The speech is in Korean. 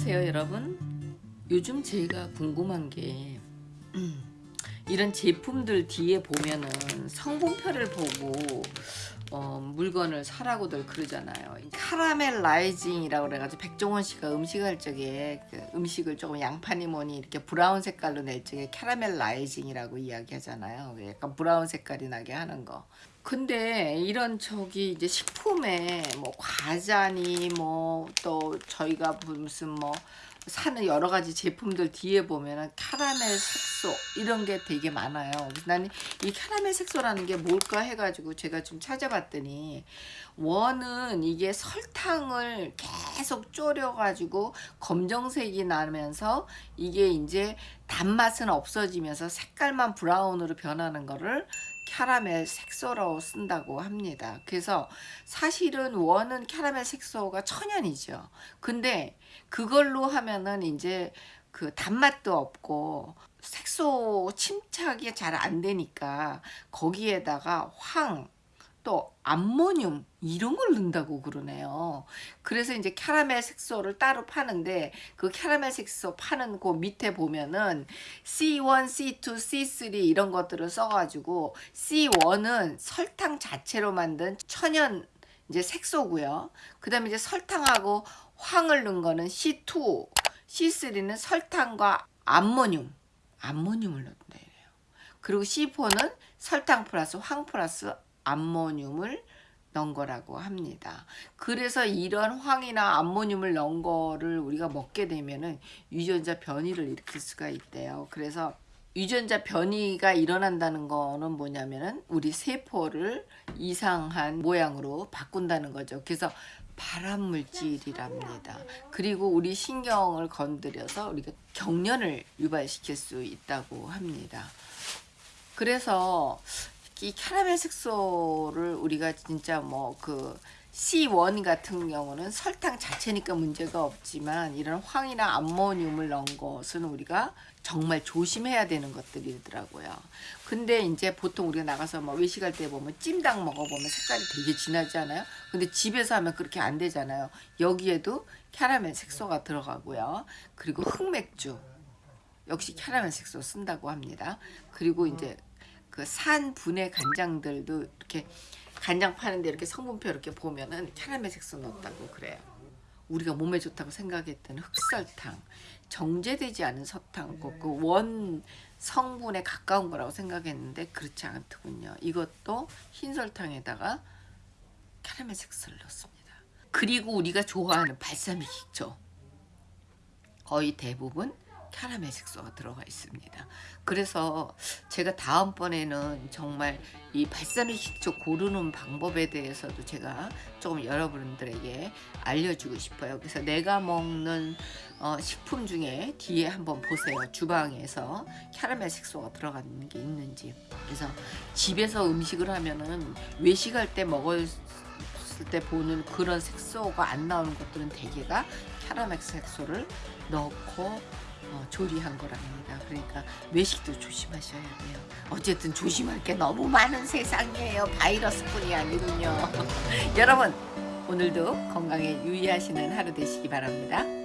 안녕하세요 여러분? 요즘 제가 궁금한 게 음, 이런 제품들 뒤에 보면은 성분표를 보고 어, 물건을 사라고들 그러잖아요. caramelizing이라고 그래가지고 백종원 씨가 음식할 적에 그 음식을 조금 양파니 뭐니 이렇게 브라운 색깔로 낼 적에 caramelizing이라고 이야기하잖아요. 약간 브라운 색깔이 나게 하는 거 근데 이런 저기 이제 식품에 뭐 과자니 뭐 또 저희가 무슨 뭐 사는 여러 가지 제품들 뒤에 보면은 캐러멜 색소 이런 게 되게 많아요. 나는 이 캐러멜 색소라는 게 뭘까 해가지고 제가 좀 찾아봤더니 원은 이게 설탕을 계속 졸여가지고 검정색이 나면서 이게 이제 단맛은 없어지면서 색깔만 브라운으로 변하는 거를 캐러멜 색소로 쓴다고 합니다. 그래서 사실은 원은 캐러멜 색소가 천연이죠. 근데 그걸로 하면은 이제 그 단맛도 없고 색소 침착이 잘 안 되니까 거기에다가 황 또 암모늄 이런 걸 넣는다고 그러네요. 그래서 이제 캐러멜 색소를 따로 파는데 그 캐러멜 색소 파는 그 밑에 보면은 C1, C2, C3 이런 것들을 써가지고 C1은 설탕 자체로 만든 천연 이제 색소고요. 그 다음에 이제 설탕하고 황을 넣은 거는 C2, C3는 설탕과 암모늄, 암모늄을 넣는다 이래요. 그리고 C4는 설탕 플러스 황 플러스 암모늄을 넣은 거라고 합니다. 그래서 이런 황이나 암모늄을 넣은 거를 우리가 먹게 되면은 유전자 변이를 일으킬 수가 있대요. 그래서 유전자 변이가 일어난다는 거는 뭐냐면은 우리 세포를 이상한 모양으로 바꾼다는 거죠. 그래서 발암 물질이랍니다. 그리고 우리 신경을 건드려서 우리가 경련을 유발시킬 수 있다고 합니다. 그래서 이 캐러멜 색소를 우리가 진짜 뭐 그 C1 같은 경우는 설탕 자체니까 문제가 없지만 이런 황이나 암모늄을 넣은 것은 우리가 정말 조심해야 되는 것들이더라고요. 근데 이제 보통 우리가 나가서 뭐 외식할 때 보면 찜닭 먹어보면 색깔이 되게 진하지 않아요? 근데 집에서 하면 그렇게 안 되잖아요. 여기에도 캐러멜 색소가 들어가고요. 그리고 흑맥주 역시 캐러멜 색소 쓴다고 합니다. 그리고 이제 그 산 분해 간장들도 이렇게 간장 파는데 이렇게 성분표 이렇게 보면은 캐러멜 색소 넣었다고 그래요. 우리가 몸에 좋다고 생각했던 흑설탕, 정제되지 않은 설탕, 그 원 성분에 가까운 거라고 생각했는데 그렇지 않더군요. 이것도 흰 설탕에다가 캐러멜 색소를 넣습니다. 그리고 우리가 좋아하는 발사믹 식초 거의 대부분 캐러멜 색소가 들어가 있습니다. 그래서 제가 다음번에는 정말 이 발사믹 식초 고르는 방법에 대해서도 제가 조금 여러분들에게 알려주고 싶어요. 그래서 내가 먹는 어, 식품 중에 뒤에 한번 보세요. 주방에서 캐러멜 색소가 들어가는 게 있는지. 그래서 집에서 음식을 하면은 외식할 때 먹을 때 보는 그런 색소가 안 나오는 것들은 대개가 캐러멜 색소를 넣고 어, 조리한 거랍니다. 그러니까 외식도 조심하셔야 돼요. 어쨌든 조심할 게 너무 많은 세상이에요. 바이러스뿐이 아니군요. 여러분 오늘도 건강에 유의하시는 하루 되시기 바랍니다.